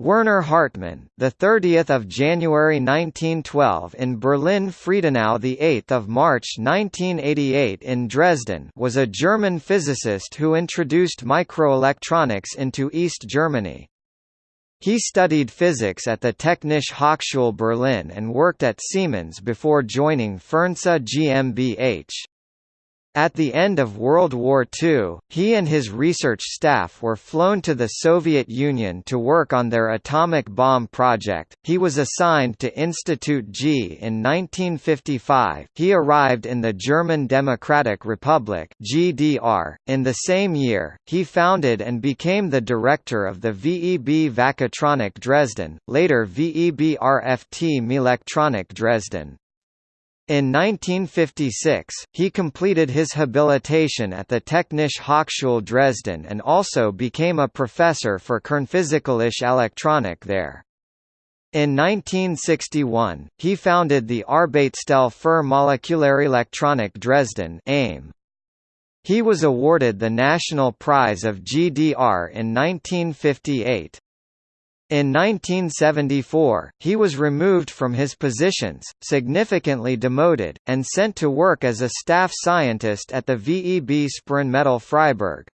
Werner Hartmann, the 30th of January 1912 in Berlin, Friedenau, the 8th of March 1988 in Dresden, was a German physicist who introduced microelectronics into East Germany. He studied physics at the Technische Hochschule Berlin and worked at Siemens before joining Fernseh GmbH. At the end of World War II, he and his research staff were flown to the Soviet Union to work on their atomic bomb project. He was assigned to Institute G in 1955. He arrived in the German Democratic Republic (GDR). In the same year, he founded and became the director of the VEB Vakutronik Dresden, later VEB RFT Melectronic Dresden. In 1956, he completed his habilitation at the Technische Hochschule Dresden and also became a professor for Kernphysikalische Elektronik there. In 1961, he founded the Arbeitsstelle für Molekularelektronik Dresden AIM. He was awarded the National Prize of GDR in 1958. In 1974, he was removed from his positions, significantly demoted, and sent to work as a staff scientist at the VEB Sprengmittel Freiberg.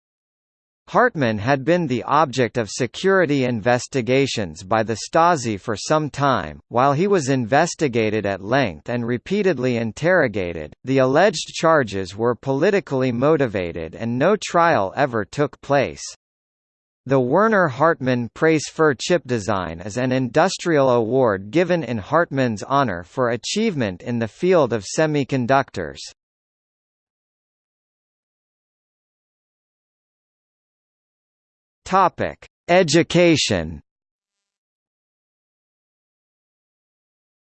Hartmann had been the object of security investigations by the Stasi for some time. While he was investigated at length and repeatedly interrogated, the alleged charges were politically motivated and no trial ever took place. The Werner Hartmann Preis für Chipdesign is an industrial award given in Hartmann's honor for achievement in the field of semiconductors. Topic: Education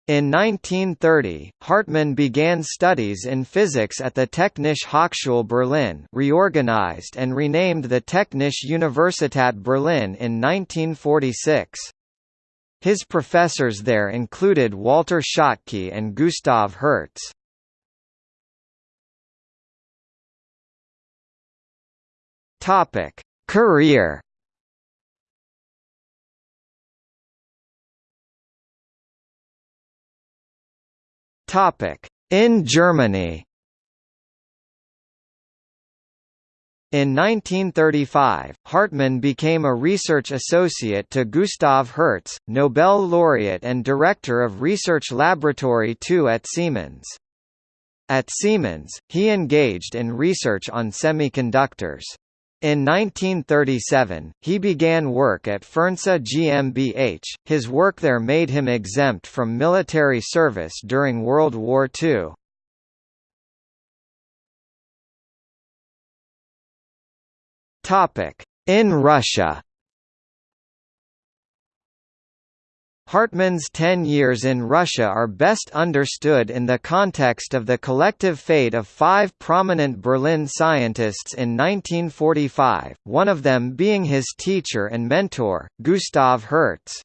In 1930, Hartmann began studies in physics at the Technische Hochschule Berlin reorganized and renamed the Technische Universität Berlin in 1946. His professors there included Walter Schottky and Gustav Hertz. Career In Germany In 1935, Hartmann became a research associate to Gustav Hertz, Nobel laureate and director of Research Laboratory 2 at Siemens. At Siemens, he engaged in research on semiconductors. In 1937, he began work at Fernseh GmbH. His work there made him exempt from military service during World War II. Topic: In Russia. Hartmann's ten years in Russia are best understood in the context of the collective fate of five prominent Berlin scientists in 1945, one of them being his teacher and mentor, Gustav Hertz.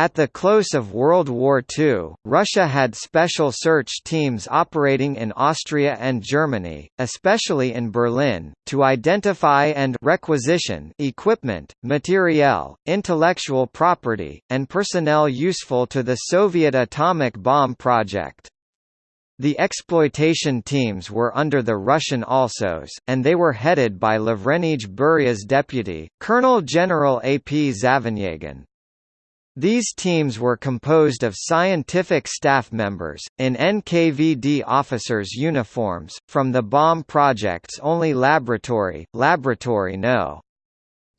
At the close of World War II, Russia had special search teams operating in Austria and Germany, especially in Berlin, to identify and requisition equipment, materiel, intellectual property, and personnel useful to the Soviet atomic bomb project. The exploitation teams were under the Russian ALSOS, and they were headed by Lavrentij Beria's deputy, Colonel General A. P. Zavenyagin. These teams were composed of scientific staff members, in NKVD officers' uniforms, from the bomb project's only laboratory, Laboratory No.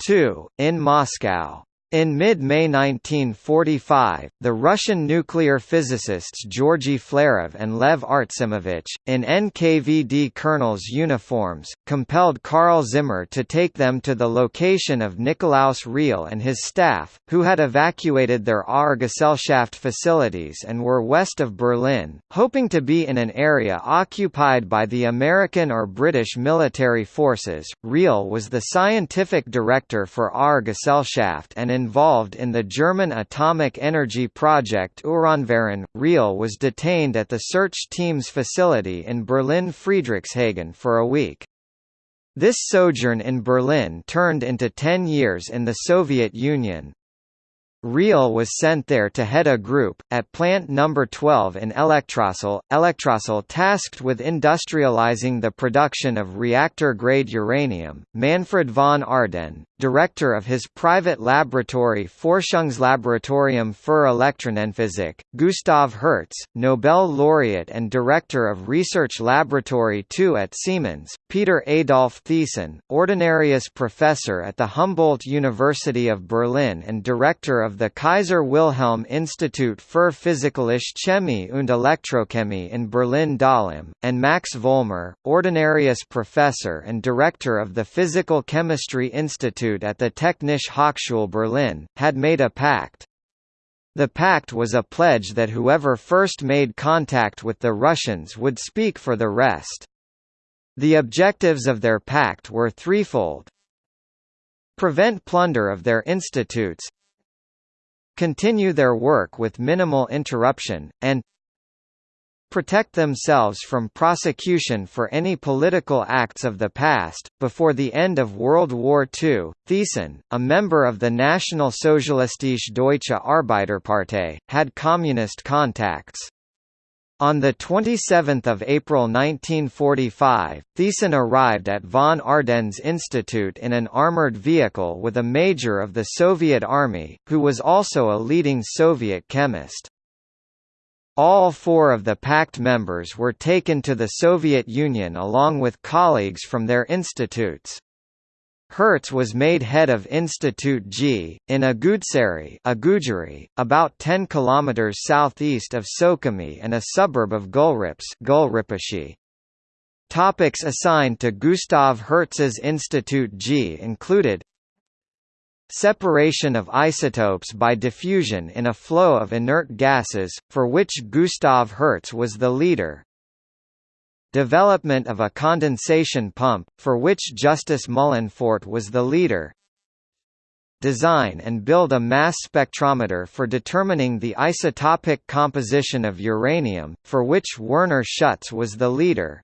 2, in Moscow. In mid-May 1945, the Russian nuclear physicists Georgy Flerov and Lev Artsimovich, in NKVD colonels' uniforms, compelled Karl Zimmer to take them to the location of Nikolaus Riehl and his staff, who had evacuated their Auergesellschaft facilities and were west of Berlin, hoping to be in an area occupied by the American or British military forces. Riehl was the scientific director for Auergesellschaft and involved in the German atomic energy project Uranverein. Riehl was detained at the search team's facility in Berlin Friedrichshagen for a week. This sojourn in Berlin turned into ten years in the Soviet Union. Riehl was sent there to head a group, at Plant No. 12 in Elektrostal, Elektrostal tasked with industrializing the production of reactor-grade uranium. Manfred von Ardenne, director of his private laboratory Forschungslaboratorium für Elektronenphysik, Gustav Hertz, Nobel laureate and director of Research Laboratory 2 at Siemens, Peter Adolf Thiessen, ordinarius professor at the Humboldt University of Berlin and director of the Kaiser Wilhelm Institut für Physikalische Chemie und Elektrochemie in Berlin-Dahlem, and Max Vollmer, ordinarius professor and director of the Physical Chemistry Institute at the Technische Hochschule Berlin, had made a pact. The pact was a pledge that whoever first made contact with the Russians would speak for the rest. The objectives of their pact were threefold. Prevent plunder of their institutes Continue their work with minimal interruption, and protect themselves from prosecution for any political acts of the past. Before the end of World War II, Thiessen, a member of the National Nationalsozialistische Deutsche Arbeiterpartei, had communist contacts. On 27 April 1945, Thiessen arrived at von Ardenne's Institute in an armored vehicle with a major of the Soviet Army, who was also a leading Soviet chemist. All four of the pact members were taken to the Soviet Union along with colleagues from their institutes. Hertz was made head of Institute G, in Agudzery Agujari, about 10 km southeast of Sukhumi and a suburb of Gulrips. Topics assigned to Gustav Hertz's Institute G included Separation of isotopes by diffusion in a flow of inert gases, for which Gustav Hertz was the leader, Development of a condensation pump, for which Justus Mühlenpfordt was the leader. Design and build a mass spectrometer for determining the isotopic composition of uranium, for which Werner Schutz was the leader.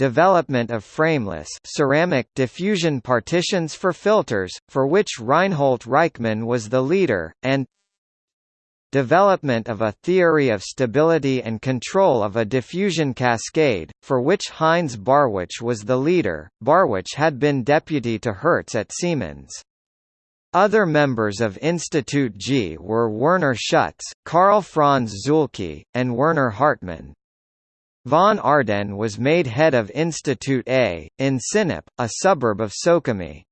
Development of frameless ceramic diffusion partitions for filters, for which Reinhold Reichmann was the leader, and development of a theory of stability and control of a diffusion cascade, for which Heinz Barwich was the leader. Barwich had been deputy to Hertz at Siemens. Other members of Institute G were Werner Schutz, Karl Franz Zuhlke, and Werner Hartmann. Von Ardenne was made head of Institute A, in Sinop, a suburb of Sukhumi.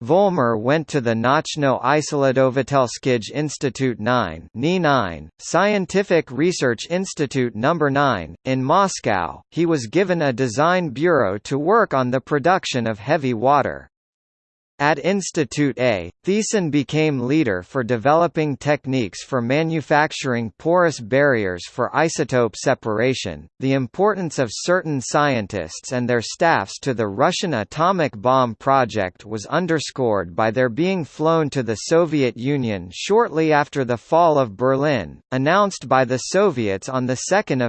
Vollmer went to the Nauchno Issledovatelsky Institute 9 9, Scientific Research Institute No. 9, in Moscow. He was given a design bureau to work on the production of heavy water. At Institute A, Thiessen became leader for developing techniques for manufacturing porous barriers for isotope separation. The importance of certain scientists and their staffs to the Russian atomic bomb project was underscored by their being flown to the Soviet Union shortly after the fall of Berlin, announced by the Soviets on 2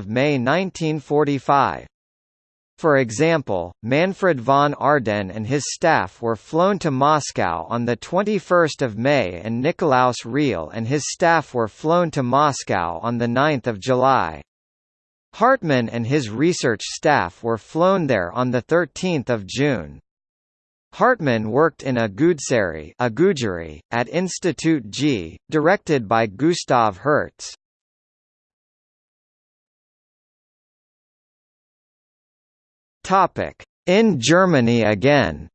May 1945. For example, Manfred von Ardenne and his staff were flown to Moscow on 21 May and Nikolaus Riehl and his staff were flown to Moscow on 9 July. Hartmann and his research staff were flown there on 13 June. Hartmann worked in Agudzery at Institute G, directed by Gustav Hertz. Topic: In Germany again.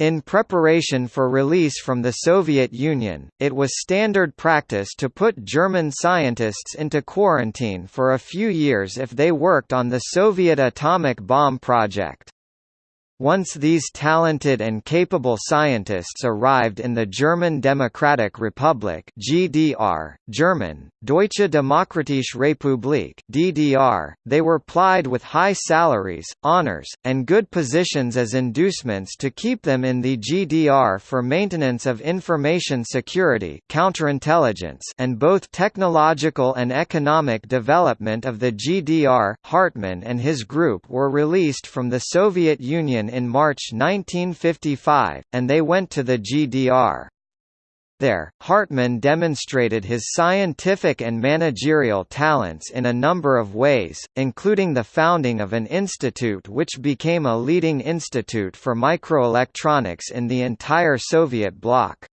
In preparation for release from the Soviet Union, it was standard practice to put German scientists into quarantine for a few years if they worked on the Soviet atomic bomb project. Once these talented and capable scientists arrived in the German Democratic Republic (GDR), German Deutsche Demokratische Republik (DDR), they were plied with high salaries, honors, and good positions as inducements to keep them in the GDR for maintenance of information security, counterintelligence, and both technological and economic development of the GDR. Hartmann and his group were released from the Soviet Union in March 1955, and they went to the GDR. There, Hartmann demonstrated his scientific and managerial talents in a number of ways, including the founding of an institute which became a leading institute for microelectronics in the entire Soviet bloc.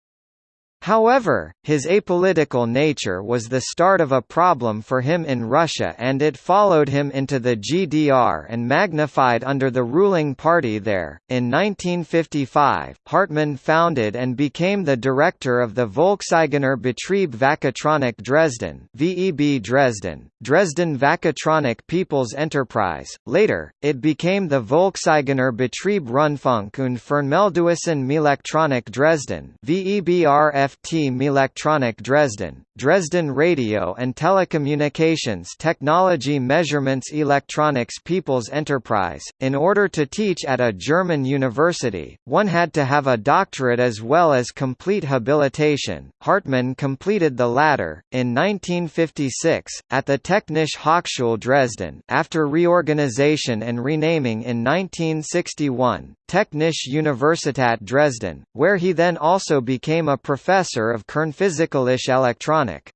However, his apolitical nature was the start of a problem for him in Russia and it followed him into the GDR and magnified under the ruling party there. In 1955, Hartmann founded and became the director of the Volkseigener Betrieb Vachatronix Dresden, VEB Dresden, Dresden Vachatronix People's Enterprise. Later, it became the Volkseigener Betrieb Rundfunk und Fernmeldewesen Meelektronik Dresden, VEBRF FT Meelektronik Dresden, Dresden Radio and Telecommunications Technology Measurements Electronics People's Enterprise. In order to teach at a German university, one had to have a doctorate as well as complete habilitation. Hartmann completed the latter, in 1956, at the Technische Hochschule Dresden, after reorganization and renaming in 1961, Technische Universität Dresden, where he then also became a professor of Kernphysikalische Elektronik.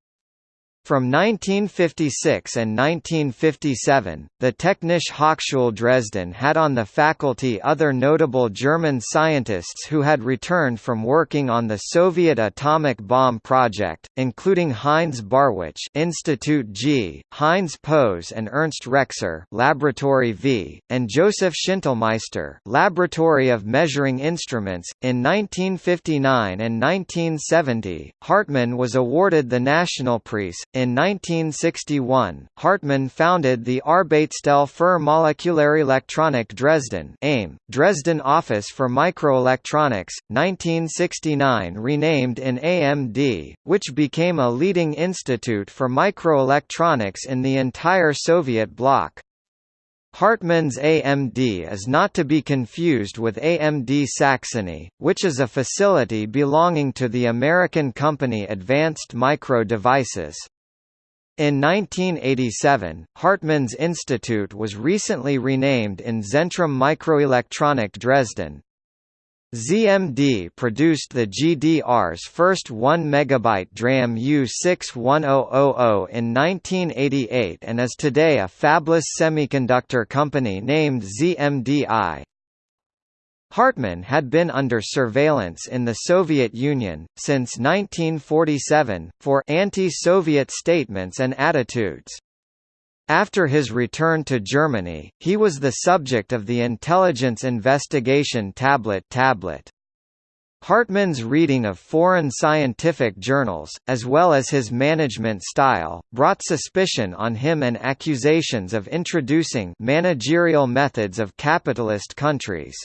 From 1956 and 1957, the Technische Hochschule Dresden had on the faculty other notable German scientists who had returned from working on the Soviet atomic bomb project, including Heinz Barwich Institute G, Heinz Pose and Ernst Rexer Laboratory V, and Joseph Schintlmeister Laboratory of Measuring Instruments. In 1959 and 1970, Hartmann was awarded the National Prize in 1961, Hartmann founded the Arbeitsstelle für Molekularelektronik Dresden AIM, Dresden Office for Microelectronics, 1969 renamed in AMD, which became a leading institute for microelectronics in the entire Soviet bloc. Hartmann's AMD is not to be confused with AMD Saxony, which is a facility belonging to the American company Advanced Micro Devices. In 1987, Hartmann's institute was recently renamed in Zentrum Mikroelektronik Dresden. ZMD produced the GDR's first 1 MB DRAM U61000 in 1988 and is today a fabless semiconductor company named ZMDI. Hartmann had been under surveillance in the Soviet Union, since 1947, for anti-Soviet statements and attitudes. After his return to Germany, he was the subject of the intelligence investigation tablet tablet. Hartmann's reading of foreign scientific journals, as well as his management style, brought suspicion on him and accusations of introducing managerial methods of capitalist countries.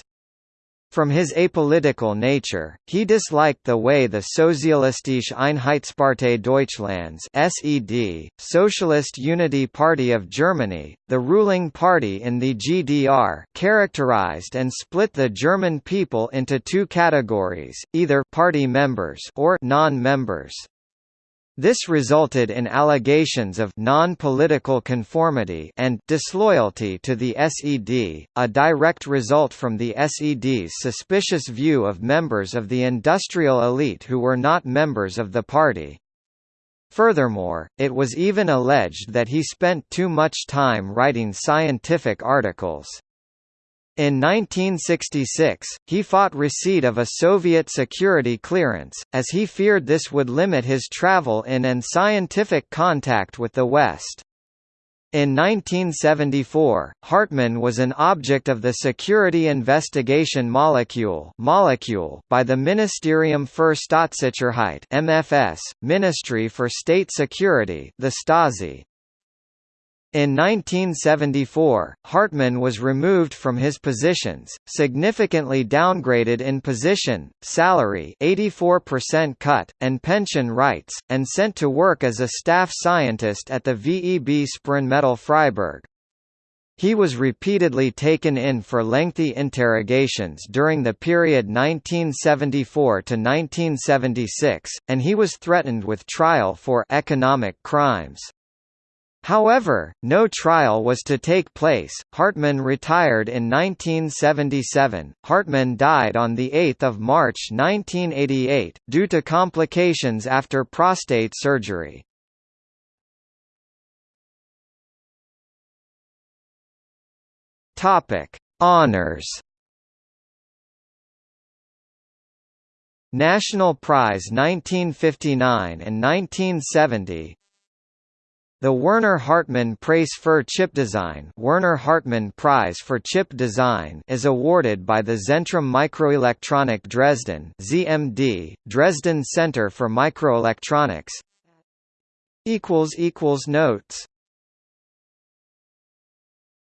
From his apolitical nature, he disliked the way the Sozialistische Einheitspartei Deutschlands (SED), Socialist Unity Party of Germany, the ruling party in the GDR, characterized and split the German people into two categories, either party members or non-members. This resulted in allegations of non-political conformity and disloyalty to the SED, a direct result from the SED's suspicious view of members of the industrial elite who were not members of the party. Furthermore, it was even alleged that he spent too much time writing scientific articles. In 1966, he fought receipt of a Soviet security clearance, as he feared this would limit his travel in and scientific contact with the West. In 1974, Hartmann was an object of the Security Investigation Molecule, molecule by the Ministerium für Staatssicherheit (MFS), Ministry for State Security, the Stasi. In 1974, Hartmann was removed from his positions, significantly downgraded in position, salary 84% cut, and pension rights, and sent to work as a staff scientist at the VEB Sprengmittel Freiberg. He was repeatedly taken in for lengthy interrogations during the period 1974 to 1976, and he was threatened with trial for economic crimes. However, no trial was to take place. Hartmann retired in 1977. Hartmann died on the 8th of March 1988 due to complications after prostate surgery. Topic: Honors. National Prize 1959 and 1970 the Werner Hartmann Prize für Chipdesign Werner Hartmann Prize for Chip Design is awarded by the Zentrum Mikroelektronik Dresden ZMD, Dresden Center for Microelectronics. Notes